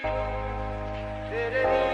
Did it